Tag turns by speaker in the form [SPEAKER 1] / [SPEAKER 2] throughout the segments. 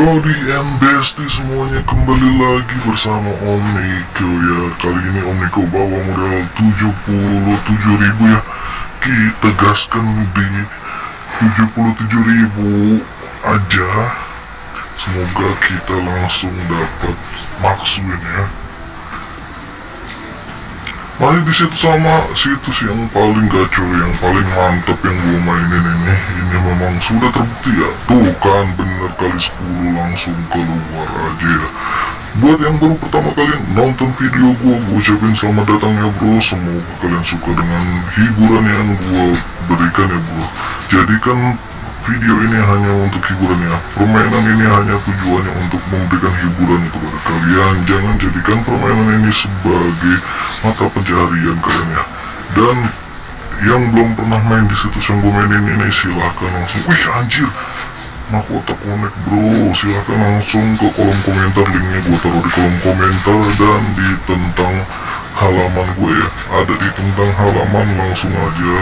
[SPEAKER 1] Brody and Bestie semuanya kembali lagi bersama Om Niko ya. Kali ini Om Niko bawa modal 77 ribu ya. Kita gaskan di 77 ribu aja. Semoga kita langsung dapat maksuin ya Masih di situ sama situs yang paling gacor, yang paling mantap yang gue mainin ini. Ini memang sudah terbukti ya. Tuh kan bener kali 10 langsung keluar aja ya. Buat yang baru pertama kali nonton video gue Gue ucapin selamat datang ya bro. Semoga kalian suka dengan hiburan yang gue berikan ya bro. Jadikan video ini hanya untuk hiburan ya Permainan ini hanya tujuannya untuk memberikan hiburan kepada kalian. Jangan jadikan permainan ini sebagai mata pencaharian kalian ya. Dan yang belum pernah main di situs yang gue mainin ini silahkan langsung. Wih anjir. Mahkota Connect bro. Silahkan langsung ke kolom komentar. Linknya gue taruh di kolom komentar. Dan di tentang halaman gue ya. Ada di tentang halaman langsung aja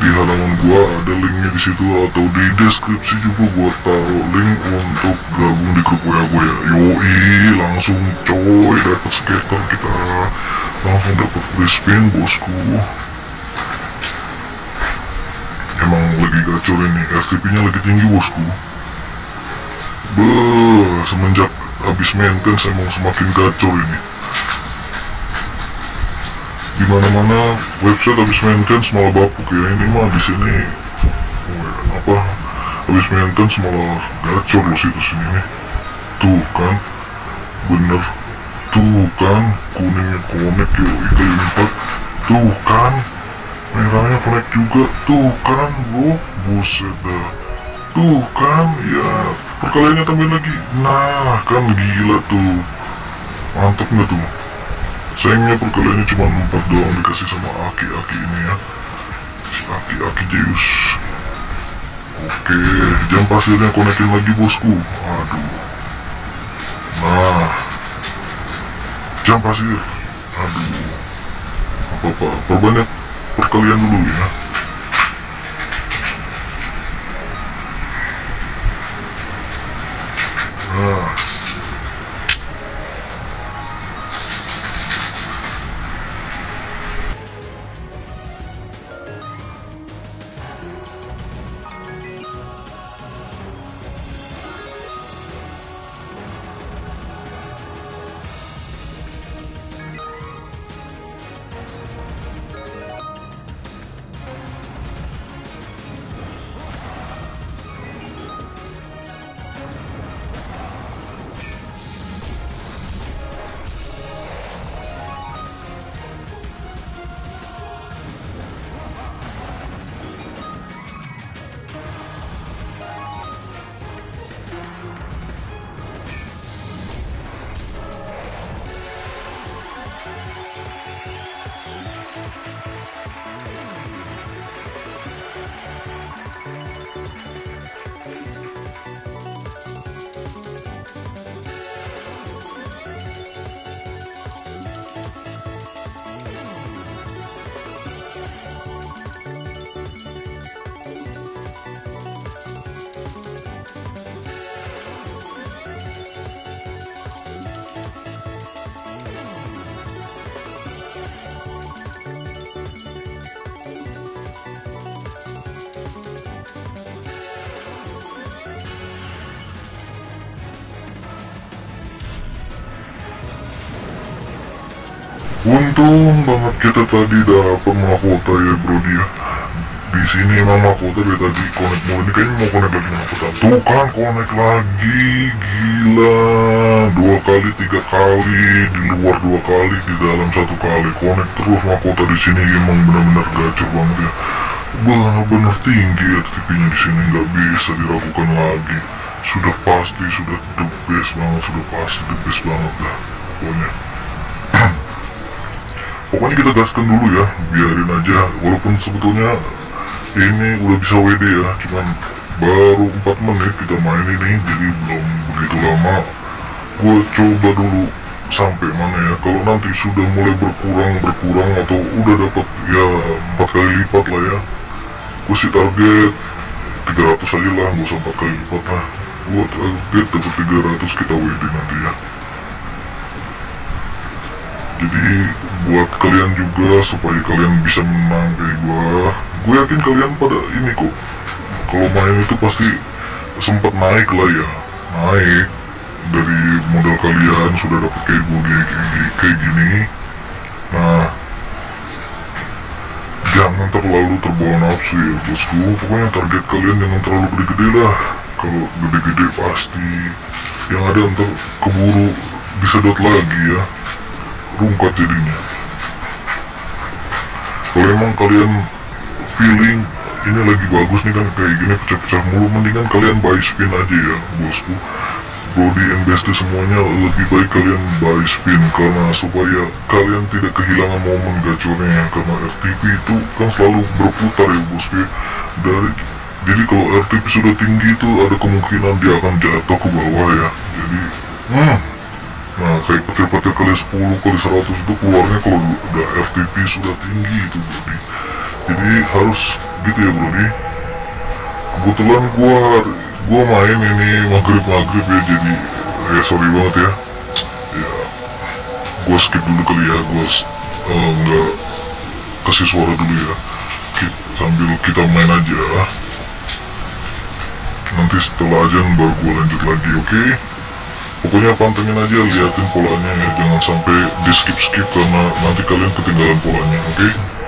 [SPEAKER 1] di halaman gua ada linknya di situ atau di deskripsi juga gua taruh link untuk gabung di grup WA gue ya. Yoi langsung coy dapat skater kita. Langsung dapat free spin bosku. Emang lagi gacor ini FTP nya lagi tinggi bosku. Beuh, semenjak habis maintenance emang semakin gacor ini di mana-mana website habis maintenance malah bapuk ya ini mah di sini. Oh, apa? Habis maintenance malah gacor loh situs ini nih. Tuh kan bener. Tuh kan kuningnya connect yo kali empat. Tuh kan merahnya connect juga. Tuh kan bro buset dah. Tuh kan ya perkaliannya tambah lagi. Nah kan gila tuh. Mantap nggak tuh sayangnya perkaliannya cuma 4 doang dikasih sama aki-aki ini ya. Si aki-aki Zeus oke jam pasirnya konekin lagi bosku. Aduh. Nah. Jam pasir. Aduh. Apa-apa perbanyak perkalian dulu ya? Nah Untung banget kita tadi dapat mahkota ya bro dia. Di sini emang mahkota dari tadi connect mulu ini kayaknya mau connect lagi mahkota. Tuh kan connect lagi, gila. Dua kali, tiga kali, di luar dua kali, di dalam satu kali. Connect terus mahkota di sini emang benar-benar gacor banget ya. Benar-benar tinggi ya TP-nya di sini nggak bisa diragukan lagi. Sudah pasti, sudah the best banget, sudah pasti the best banget dah. Pokoknya pokoknya kita gaskan dulu ya. Biarin aja. Walaupun sebetulnya ini udah bisa WD ya. Cuman baru 4 menit kita main ini jadi belum begitu lama. Gue coba dulu sampai mana ya. Kalau nanti sudah mulai berkurang berkurang atau udah dapat ya empat kali lipat lah ya. Gue sih target 300 aja lah. Gak usah 4 kali lipat lah. Gua target dapat 300 kita WD nanti ya. Jadi buat kalian juga supaya kalian bisa menang kayak gua gue yakin kalian pada ini kok. Kalau main itu pasti sempat naik lah ya. Naik. Dari modal kalian sudah dapat kayak gue kayak, kayak, gini. Nah jangan terlalu terbawa nafsu ya bosku. Pokoknya target kalian jangan terlalu gede-gede lah. Kalau gede-gede pasti yang ada ntar keburu disedot lagi ya. Rungkat jadinya kalau emang kalian feeling ini lagi bagus nih kan kayak gini pecah-pecah mulu mendingan kalian buy spin aja ya bosku. Brody and Bestie semuanya lebih baik kalian buy spin. Karena supaya kalian tidak kehilangan momen gacornya karena RTP itu kan selalu berputar ya bosku dari jadi kalau RTP sudah tinggi itu ada kemungkinan dia akan jatuh ke bawah ya. Jadi hmm, nah kayak petir-petir kali 10 kali 100 itu keluarnya kalau udah RTP sudah tinggi itu Brody jadi harus gitu ya Brody kebetulan gua gua main ini maghrib maghrib ya jadi ya sorry banget ya. Ya gua skip dulu kali ya gua uh, nggak kasih suara dulu ya. Ki- sambil kita main aja. Nanti setelah aja baru gua lanjut lagi oke pokoknya pantengin aja liatin polanya ya. Jangan sampai di skip skip karena nanti kalian ketinggalan polanya oke Oke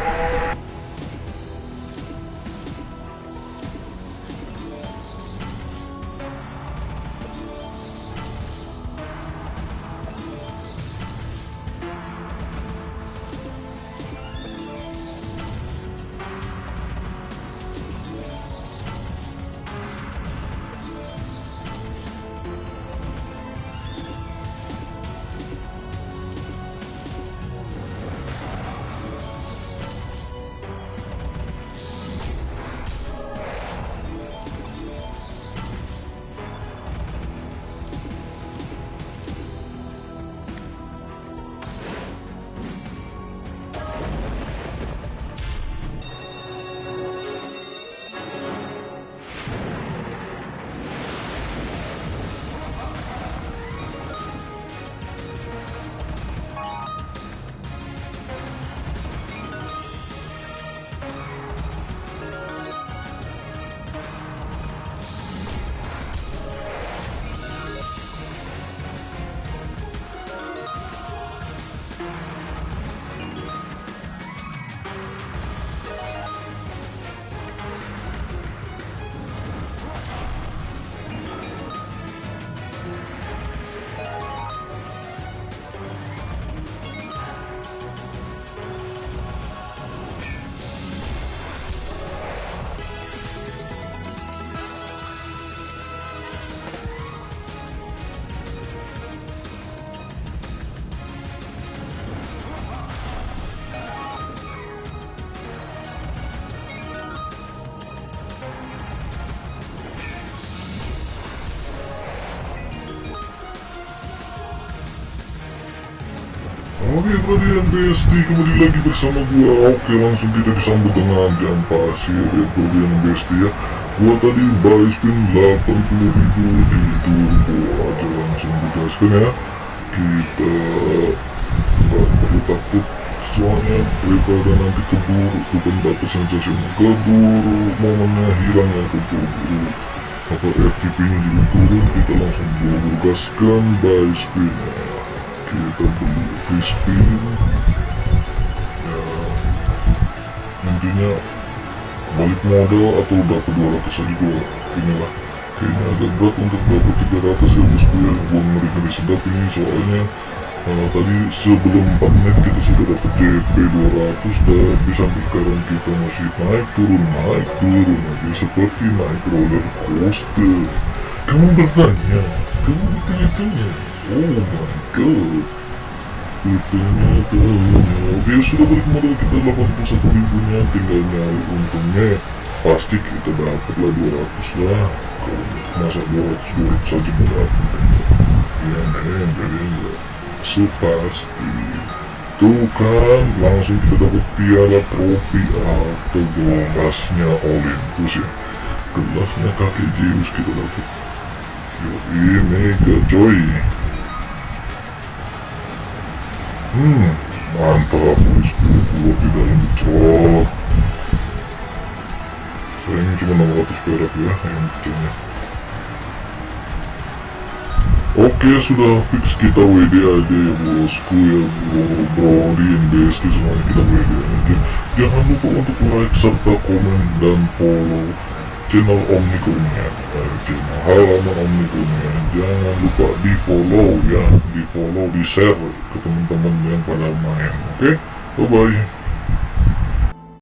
[SPEAKER 1] kalian besti kembali lagi bersama gua. Oke langsung kita disambut dengan jam pasir ya kalian besti ya. Gua tadi buy spin 80 ribu di turbo. Aja langsung digaskan ya. Kita nggak perlu takut. Soalnya daripada nanti keburu bukan dapat sensasi. Keburu momennya hilang ya keburu. Apa FTP nya juga turun kita langsung buru gaskan buy spin ya kita beli free spin ya intinya balik modal atau dapat 200 aja gua inilah. Kayaknya agak berat untuk dapat 300 ya bosku ya gua ngeri-ngeri sedap ini soalnya uh, tadi sebelum 4 menit kita sudah dapat JP 200 tapi sampai sekarang kita masih naik turun naik turun aja seperti naik roller coaster. Kamu bertanya kamu bertanya-tanya oh my god bertanya-tanya oke sudah balik modal kita 81 ribunya tinggal nyari untungnya pasti kita dapat lah 200 lah kalau masa 200 200 saja dapat ya men kalian sepasti tuh kan langsung kita dapat piala trofi atau gelasnya Olympus ya gelasnya kakek Zeus kita dapat Yoi, mega coy. Hmm, mantap. Keluar di dalam cok. Sayangnya cuma 600 perak ya yang kecilnya. Oke sudah fix kita WD aja ya bosku ya bro bro di investi semuanya kita WD aja Jangan lupa untuk like serta komen dan follow channel Omni Kurniawan eh, channel halaman Omni Kurniawan Jangan lupa di follow ya di follow di share ke teman-teman pada main Oke bye bye